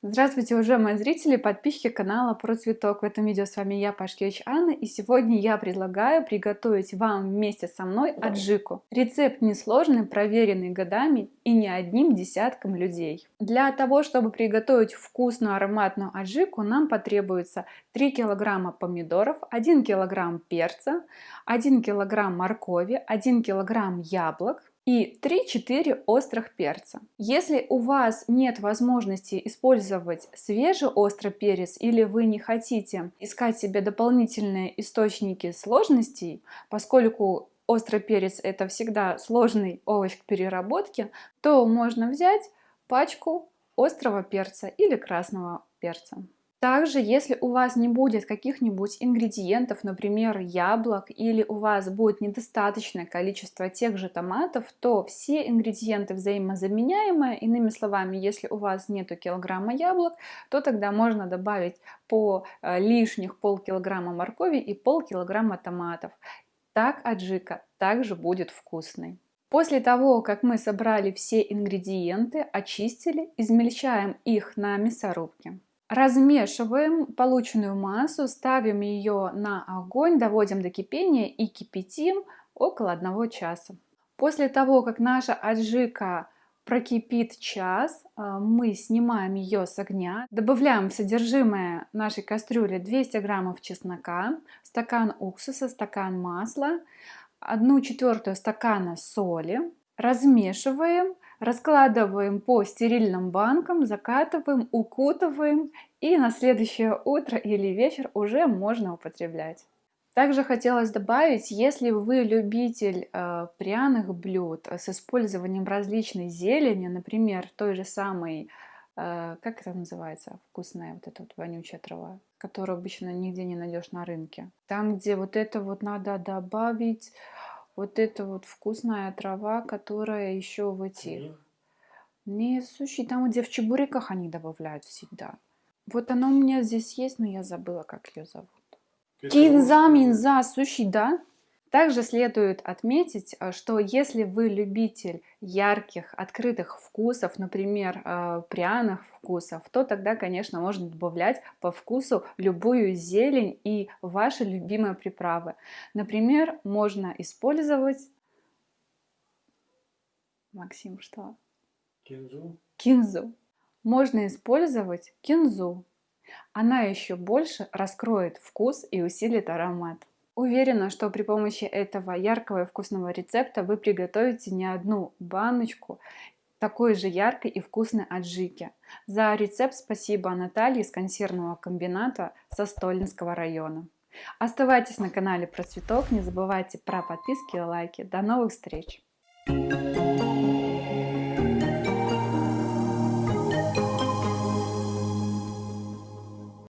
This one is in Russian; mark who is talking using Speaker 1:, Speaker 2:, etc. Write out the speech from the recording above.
Speaker 1: Здравствуйте, уважаемые зрители, подписчики канала про цветок. В этом видео с вами я, Пашкевич Анна, и сегодня я предлагаю приготовить вам вместе со мной аджику. Рецепт несложный, проверенный годами и не одним десятком людей. Для того, чтобы приготовить вкусную ароматную аджику, нам потребуется 3 килограмма помидоров, 1 килограмм перца, 1 килограмм моркови, 1 килограмм яблок, и 3-4 острых перца. Если у вас нет возможности использовать свежий острый перец или вы не хотите искать себе дополнительные источники сложностей, поскольку острый перец это всегда сложный овощ к переработке, то можно взять пачку острого перца или красного перца. Также, если у вас не будет каких-нибудь ингредиентов, например, яблок, или у вас будет недостаточное количество тех же томатов, то все ингредиенты взаимозаменяемые. Иными словами, если у вас нету килограмма яблок, то тогда можно добавить по э, лишних полкилограмма моркови и полкилограмма томатов. Так аджика также будет вкусной. После того, как мы собрали все ингредиенты, очистили, измельчаем их на мясорубке. Размешиваем полученную массу, ставим ее на огонь, доводим до кипения и кипятим около 1 часа. После того, как наша аджика прокипит час, э, мы снимаем ее с огня, добавляем в содержимое нашей кастрюли 200 граммов чеснока, стакан уксуса, стакан масла, 1 четвертую стакана соли, размешиваем, раскладываем по стерильным банкам, закатываем, укутываем и на следующее утро или вечер уже можно употреблять. Также хотелось добавить, если вы любитель э, пряных блюд с использованием различной зелени, например, той же самой, э, как это называется, вкусная вот эта вот вонючая трава, которую обычно нигде не найдешь на рынке. Там, где вот это вот надо добавить вот эта вот вкусная трава, которая еще в этих... Не суши, там, где в чебуреках они добавляют всегда. Вот она у меня здесь есть, но я забыла, как ее зовут. Кинза, минза, суши, да? Также следует отметить, э, что если вы любитель ярких, открытых вкусов, например, э, пряных вкусов, то тогда, конечно, можно добавлять по вкусу любую зелень и ваши любимые приправы. Например, можно использовать... Максим, что?
Speaker 2: Кинзу.
Speaker 1: Кинзу. Можно использовать кинзу. Она еще больше раскроет вкус и усилит аромат. Уверена, что при помощи этого яркого и вкусного рецепта вы приготовите не одну баночку такой же яркой и вкусной аджики. За рецепт спасибо Наталье из консервного комбината со Стольнского района. Оставайтесь на канале про цветок, не забывайте про подписки и лайки. До новых встреч!